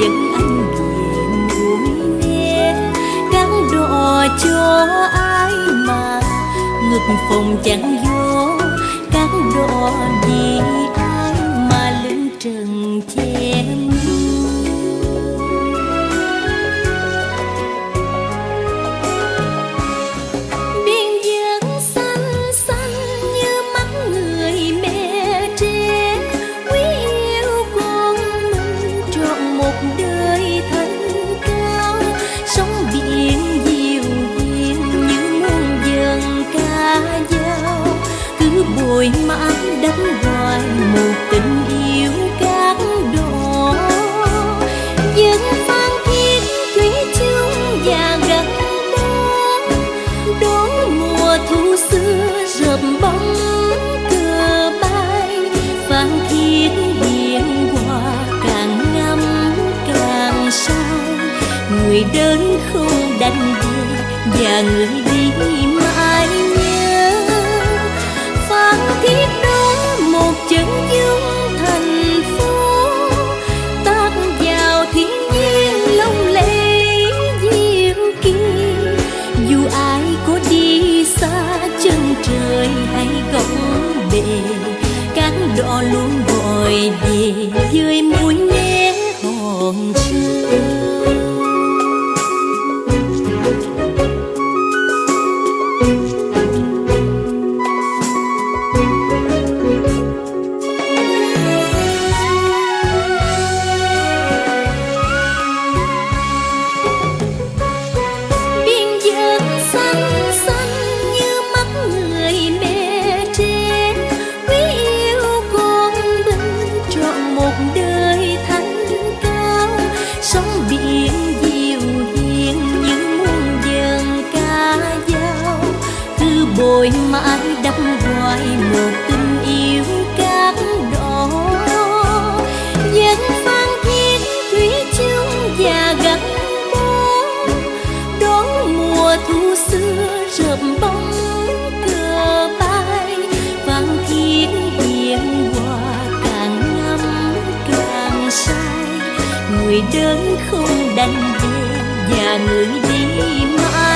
dẫn anh về núi nghe gắn đò cho ai mà ngực phòng chẳng vô gắn đò gì đất hoài một tình yêu cát đỏ dân phan thiết thủy chung và gắn bó đón mùa thu xưa rợp bóng cờ bay. Phan thiết biển hoa càng ngắm càng say, người đến không đành về và người đi mãi. Tôi mãi đắm hoài một tình yêu cát đỏ. Vẫn phan thiết thủy chung và gắn bó, đón mùa thu xưa rợp bóng cờ bay. Vang thiên hiền hòa càng ngắm càng say, người đến không đành về và người đi mãi.